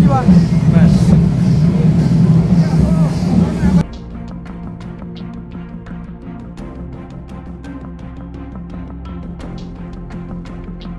많이 왔네